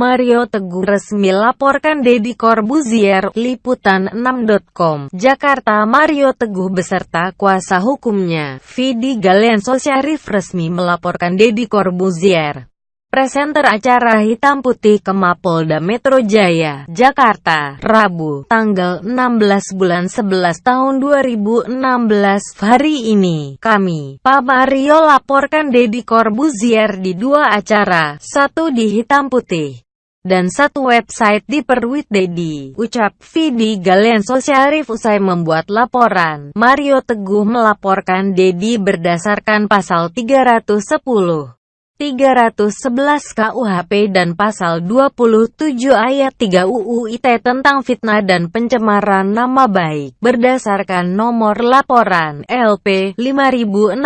Mario Teguh resmi laporkan Deddy Corbuzier, Liputan6.com, Jakarta Mario Teguh beserta kuasa hukumnya, Vidi Galenso Syarif resmi melaporkan Deddy Corbuzier. Presenter acara Hitam Putih ke Mapolda Metro Jaya, Jakarta, Rabu, tanggal 16 bulan 11 tahun 2016. Hari ini, kami, Pak Mario laporkan Deddy Corbuzier di dua acara, satu di Hitam Putih dan satu website di Perwit Dedi. Ucap Vidi Galenso Syarif usai membuat laporan. Mario Teguh melaporkan Dedi berdasarkan pasal 310. 311 KUHP dan pasal 27 ayat 3 UU ITE tentang fitnah dan pencemaran nama baik. Berdasarkan nomor laporan LP 5636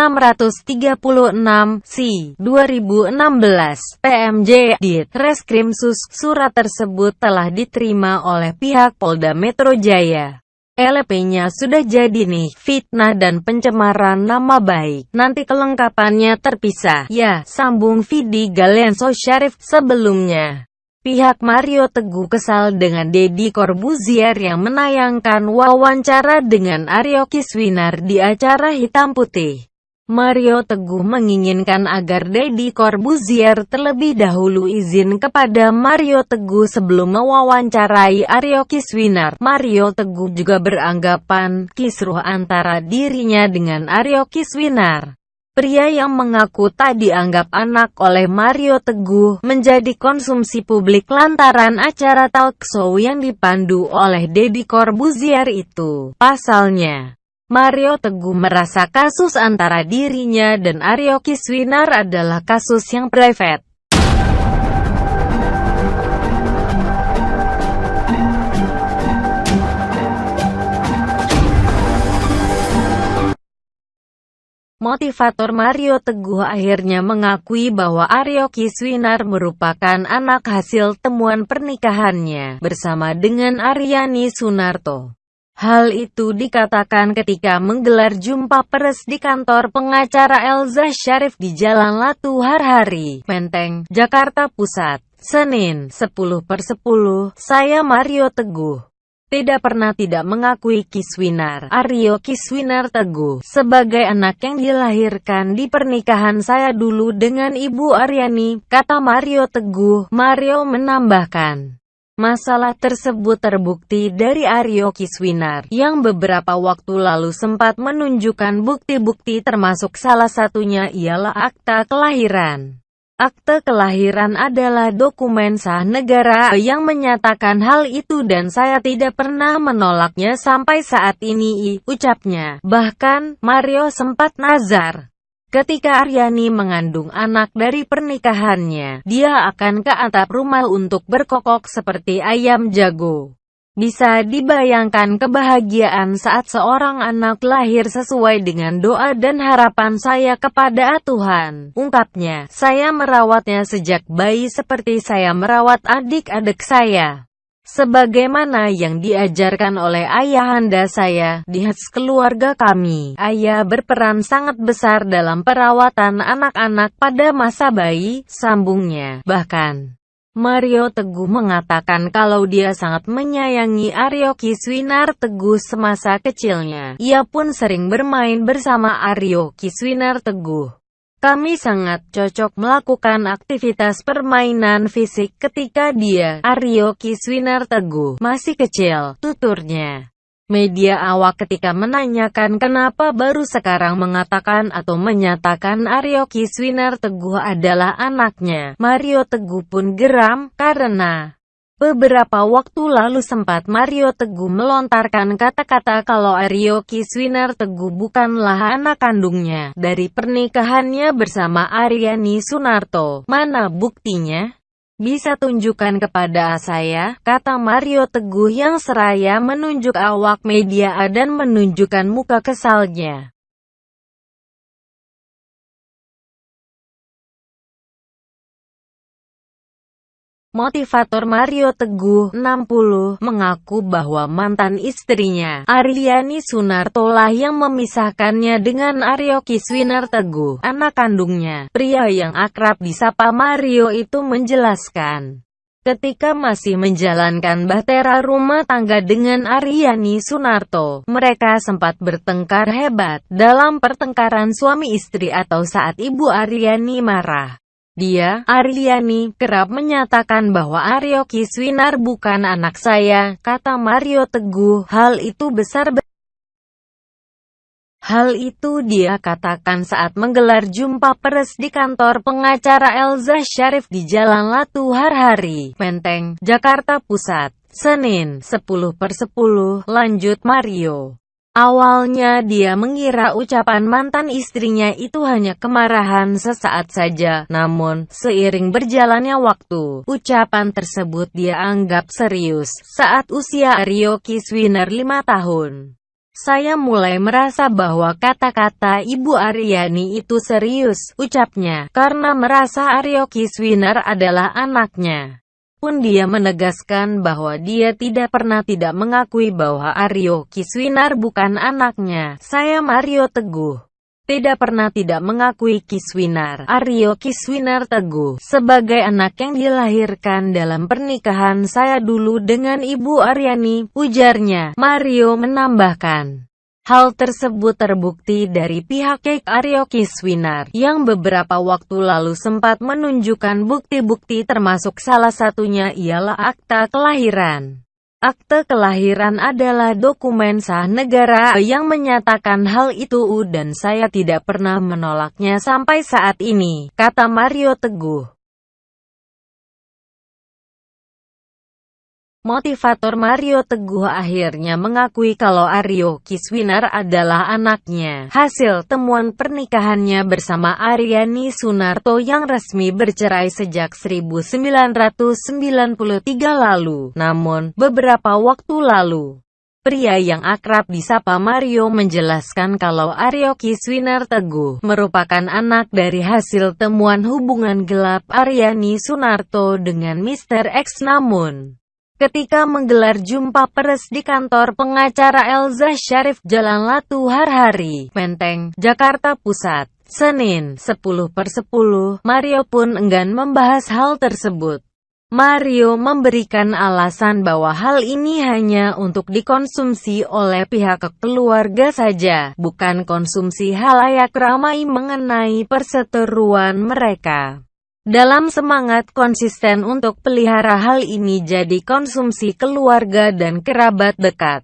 C 2016 PMJ Dit Reskrimsus surat tersebut telah diterima oleh pihak Polda Metro Jaya LP-nya sudah jadi nih, fitnah dan pencemaran nama baik. Nanti kelengkapannya terpisah. Ya, sambung Vidi Galenso Syarif sebelumnya. Pihak Mario Teguh kesal dengan Deddy Corbuzier yang menayangkan wawancara dengan Aryo Kiswinar di acara Hitam Putih. Mario Teguh menginginkan agar Deddy Corbuzier terlebih dahulu izin kepada Mario Teguh sebelum mewawancarai Aryo Kiswinar. Mario Teguh juga beranggapan kisruh antara dirinya dengan Aryo Kiswinar. Pria yang mengaku tak dianggap anak oleh Mario Teguh menjadi konsumsi publik lantaran acara talk show yang dipandu oleh Deddy Corbuzier itu. Pasalnya, Mario Teguh merasa kasus antara dirinya dan Aryo Kiswinar adalah kasus yang private. Motivator Mario Teguh akhirnya mengakui bahwa Aryo Kiswinar merupakan anak hasil temuan pernikahannya bersama dengan Aryani Sunarto. Hal itu dikatakan ketika menggelar jumpa pers di kantor pengacara Elza Syarif di Jalan Latuhar Hari, Menteng, Jakarta Pusat, Senin, 10 per 10, saya Mario Teguh. Tidak pernah tidak mengakui Kiswinar, Aryo Kiswinar Teguh, sebagai anak yang dilahirkan di pernikahan saya dulu dengan Ibu Aryani, kata Mario Teguh. Mario menambahkan. Masalah tersebut terbukti dari Aryo Kiswinar, yang beberapa waktu lalu sempat menunjukkan bukti-bukti termasuk salah satunya ialah akta kelahiran. Akte kelahiran adalah dokumen sah negara yang menyatakan hal itu dan saya tidak pernah menolaknya sampai saat ini, ucapnya. Bahkan, Mario sempat nazar. Ketika Aryani mengandung anak dari pernikahannya, dia akan ke atap rumah untuk berkokok seperti ayam jago. Bisa dibayangkan kebahagiaan saat seorang anak lahir sesuai dengan doa dan harapan saya kepada Tuhan. Ungkapnya, saya merawatnya sejak bayi seperti saya merawat adik-adik saya. Sebagaimana yang diajarkan oleh ayahanda saya, di keluarga kami, ayah berperan sangat besar dalam perawatan anak-anak pada masa bayi, sambungnya. Bahkan, Mario Teguh mengatakan kalau dia sangat menyayangi Aryo Kiswinar Teguh semasa kecilnya. Ia pun sering bermain bersama Aryo Kiswinar Teguh. Kami sangat cocok melakukan aktivitas permainan fisik ketika dia, Aryo Kiswinar Teguh, masih kecil, tuturnya. Media awak ketika menanyakan kenapa baru sekarang mengatakan atau menyatakan Aryo Kiswinar Teguh adalah anaknya, Mario Teguh pun geram, karena Beberapa waktu lalu sempat Mario Teguh melontarkan kata-kata kalau Aryo Kiswinar Teguh bukanlah anak kandungnya dari pernikahannya bersama Aryani Sunarto. Mana buktinya? Bisa tunjukkan kepada saya, kata Mario Teguh yang seraya menunjuk awak media dan menunjukkan muka kesalnya. Motivator Mario Teguh, 60, mengaku bahwa mantan istrinya, Aryani Sunarto lah yang memisahkannya dengan Aryo Kiswinar Teguh, anak kandungnya. Pria yang akrab disapa Mario itu menjelaskan. Ketika masih menjalankan bahtera rumah tangga dengan Aryani Sunarto, mereka sempat bertengkar hebat dalam pertengkaran suami istri atau saat Ibu Aryani marah. Dia, Aryani, kerap menyatakan bahwa Aryo Kiswinar bukan anak saya, kata Mario Teguh, hal itu besar Hal itu dia katakan saat menggelar jumpa pers di kantor pengacara Elza Syarif di Jalan Latuhar Hari, Menteng, Jakarta Pusat, Senin, 10 per 10, lanjut Mario. Awalnya dia mengira ucapan mantan istrinya itu hanya kemarahan sesaat saja, namun, seiring berjalannya waktu, ucapan tersebut dia anggap serius, saat usia Aryo Kiswiner 5 tahun. Saya mulai merasa bahwa kata-kata Ibu Aryani itu serius, ucapnya, karena merasa Aryo Kiswinar adalah anaknya. Pun dia menegaskan bahwa dia tidak pernah tidak mengakui bahwa Aryo Kiswinar bukan anaknya. Saya Mario Teguh tidak pernah tidak mengakui Kiswinar, Aryo Kiswinar Teguh, sebagai anak yang dilahirkan dalam pernikahan saya dulu dengan Ibu Aryani, ujarnya. Mario menambahkan. Hal tersebut terbukti dari pihak Kek Aryo Kiswinar, yang beberapa waktu lalu sempat menunjukkan bukti-bukti termasuk salah satunya ialah akta kelahiran. Akte kelahiran adalah dokumen sah negara yang menyatakan hal itu dan saya tidak pernah menolaknya sampai saat ini, kata Mario Teguh. Motivator Mario Teguh akhirnya mengakui kalau Aryo Kiswinar adalah anaknya. Hasil temuan pernikahannya bersama Aryani Sunarto yang resmi bercerai sejak 1993 lalu. Namun, beberapa waktu lalu, Pria yang akrab disapa Mario menjelaskan kalau Aryo Kiswinar Teguh merupakan anak dari hasil temuan hubungan gelap Aryani Sunarto dengan Mr. X namun ketika menggelar jumpa pers di kantor pengacara Elza Syarif Jalan Latuhar Hari, Menteng, Jakarta Pusat. Senin, 10 per 10, Mario pun enggan membahas hal tersebut. Mario memberikan alasan bahwa hal ini hanya untuk dikonsumsi oleh pihak keluarga saja, bukan konsumsi halayak ramai mengenai perseteruan mereka. Dalam semangat konsisten untuk pelihara hal ini jadi konsumsi keluarga dan kerabat dekat.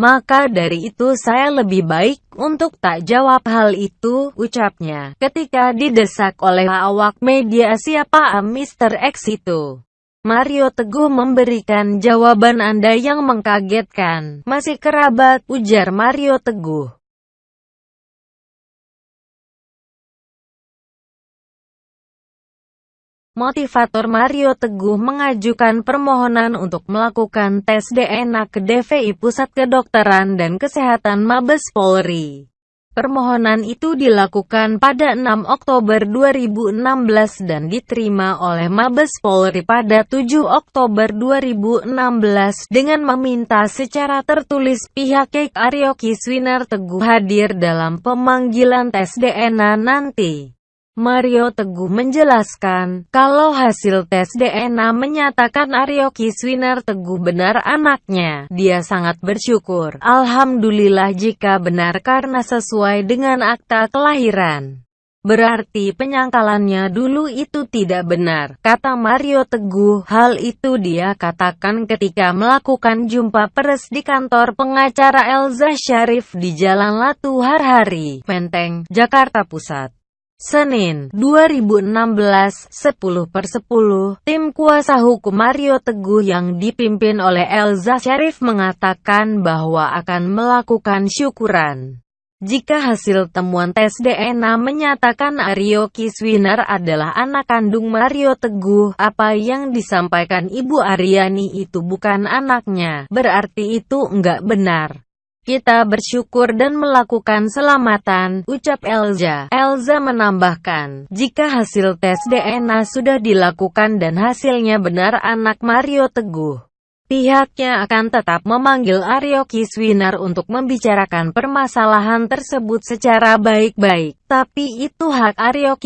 Maka dari itu saya lebih baik untuk tak jawab hal itu, ucapnya, ketika didesak oleh awak media siapa Mr. X itu. Mario Teguh memberikan jawaban Anda yang mengkagetkan. Masih kerabat, ujar Mario Teguh. Motivator Mario Teguh mengajukan permohonan untuk melakukan tes DNA ke DVI Pusat Kedokteran dan Kesehatan Mabes Polri. Permohonan itu dilakukan pada 6 Oktober 2016 dan diterima oleh Mabes Polri pada 7 Oktober 2016 dengan meminta secara tertulis pihak Kek Aryo Kiswinar Teguh hadir dalam pemanggilan tes DNA nanti. Mario Teguh menjelaskan, kalau hasil tes DNA menyatakan Aryo Kiswinar Teguh benar anaknya, dia sangat bersyukur. Alhamdulillah jika benar karena sesuai dengan akta kelahiran. Berarti penyangkalannya dulu itu tidak benar, kata Mario Teguh. Hal itu dia katakan ketika melakukan jumpa pers di kantor pengacara Elza Syarif di Jalan Latuhar Hari, Menteng, Jakarta Pusat. Senin, 2016, 10 per 10, tim kuasa hukum Mario Teguh yang dipimpin oleh Elza Syarif mengatakan bahwa akan melakukan syukuran. Jika hasil temuan tes DNA menyatakan Aryo Kiswinar adalah anak kandung Mario Teguh, apa yang disampaikan Ibu Aryani itu bukan anaknya, berarti itu enggak benar. Kita bersyukur dan melakukan selamatan, ucap Elza. Elza menambahkan, jika hasil tes DNA sudah dilakukan dan hasilnya benar anak Mario Teguh, pihaknya akan tetap memanggil Aryo Kiswinar untuk membicarakan permasalahan tersebut secara baik-baik. Tapi itu hak Aryo